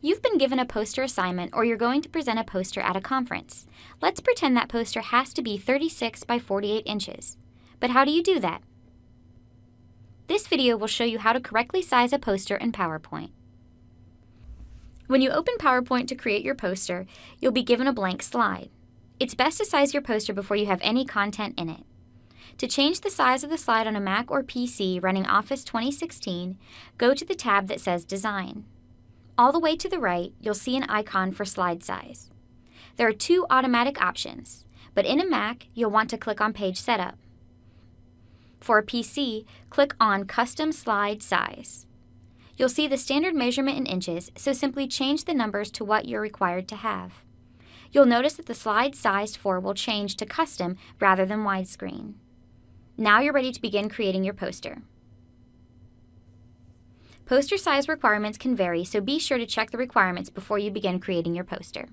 You've been given a poster assignment or you're going to present a poster at a conference. Let's pretend that poster has to be 36 by 48 inches. But how do you do that? This video will show you how to correctly size a poster in PowerPoint. When you open PowerPoint to create your poster, you'll be given a blank slide. It's best to size your poster before you have any content in it. To change the size of the slide on a Mac or PC running Office 2016, go to the tab that says Design. All the way to the right, you'll see an icon for slide size. There are two automatic options, but in a Mac, you'll want to click on Page Setup. For a PC, click on Custom Slide Size. You'll see the standard measurement in inches, so simply change the numbers to what you're required to have. You'll notice that the slide sized for will change to custom rather than widescreen. Now you're ready to begin creating your poster. Poster size requirements can vary, so be sure to check the requirements before you begin creating your poster.